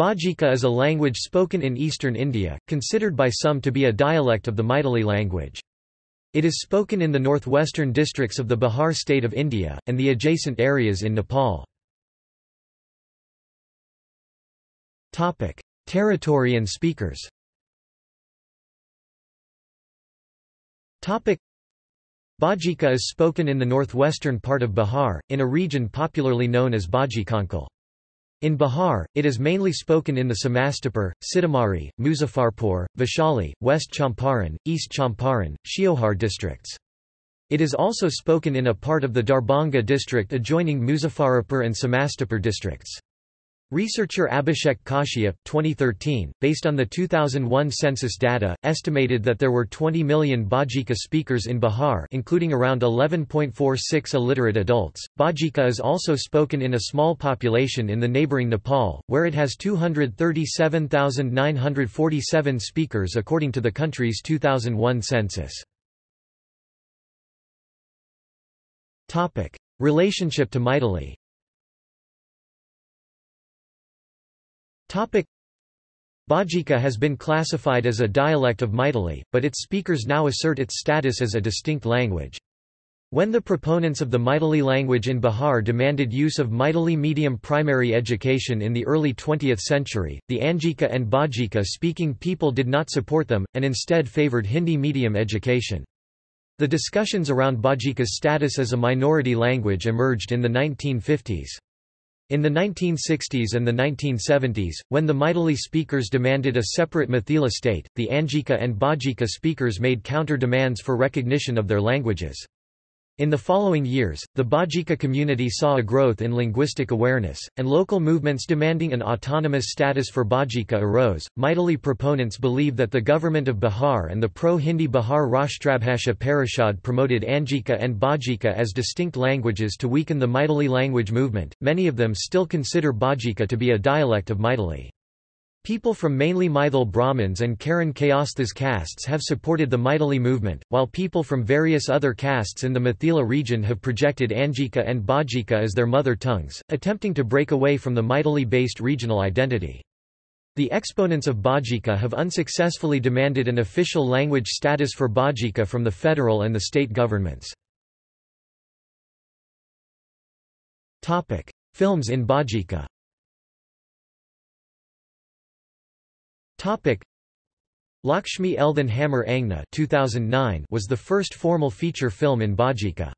Bajika is a language spoken in eastern India, considered by some to be a dialect of the Maithili language. It is spoken in the northwestern districts of the Bihar state of India, and the adjacent areas in Nepal. Territory and speakers Bajika is spoken in the northwestern part of Bihar, in a region popularly known as Bajikanchal. In Bihar, it is mainly spoken in the Samastipur, Sitamarhi, Muzaffarpur, Vaishali, West Champaran, East Champaran, Sheohar districts. It is also spoken in a part of the Darbhanga district adjoining Muzaffarpur and Samastipur districts. Researcher Abhishek Kashyap 2013, based on the 2001 census data, estimated that there were 20 million Bajika speakers in Bihar including around 11.46 illiterate adults. Bajika is also spoken in a small population in the neighboring Nepal, where it has 237,947 speakers according to the country's 2001 census. Relationship to Maithili Bajika has been classified as a dialect of Maithili, but its speakers now assert its status as a distinct language. When the proponents of the Maithili language in Bihar demanded use of Maithili medium primary education in the early 20th century, the Angika and Bajika speaking people did not support them, and instead favoured Hindi medium education. The discussions around Bajika's status as a minority language emerged in the 1950s. In the 1960s and the 1970s, when the Maithili speakers demanded a separate Mithila state, the Angika and Bajika speakers made counter-demands for recognition of their languages. In the following years, the Bajika community saw a growth in linguistic awareness, and local movements demanding an autonomous status for Bajika arose. Maithili proponents believe that the government of Bihar and the pro-Hindi Bihar Rashtrabhasha Parishad promoted Angika and Bajika as distinct languages to weaken the Maithili language movement. Many of them still consider Bajika to be a dialect of Maithili. People from mainly Maithil Brahmins and Karan Kayasthas castes have supported the Maithili movement, while people from various other castes in the Mithila region have projected Angika and Bajika as their mother tongues, attempting to break away from the Maithili-based regional identity. The exponents of Bajika have unsuccessfully demanded an official language status for Bajika from the federal and the state governments. Films in Bajika Topic. Lakshmi Eldhan Hammer Angna 2009 was the first formal feature film in Bajika.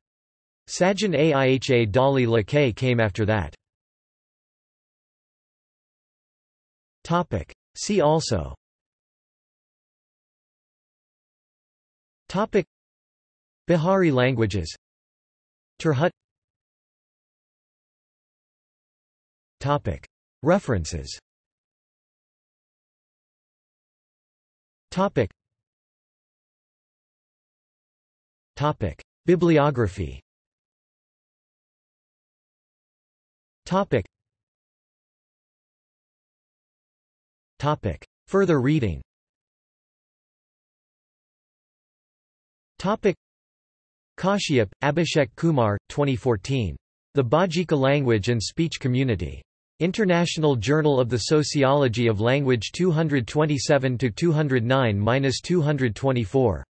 Sajan Aiha Dali Lakay came after that. Topic. See also. Topic. Bihari languages. Tirhut Topic. References Topic. Topic. Bibliography Topic. Topic. Further reading Topic. Kashyap, Abhishek Kumar, 2014. The Bajika Language and Speech Community. International Journal of the Sociology of Language 227-209-224.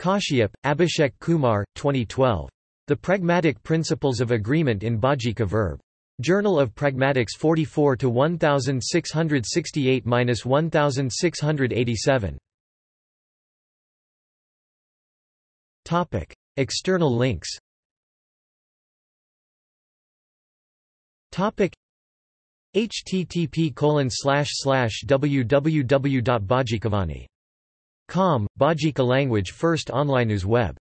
Kashyap, Abhishek Kumar, 2012. The Pragmatic Principles of Agreement in Bajika Verb. Journal of Pragmatics 44 1668-1687. Topic: External links. Topic: http www.bajikavani.com, Bajika language first online news web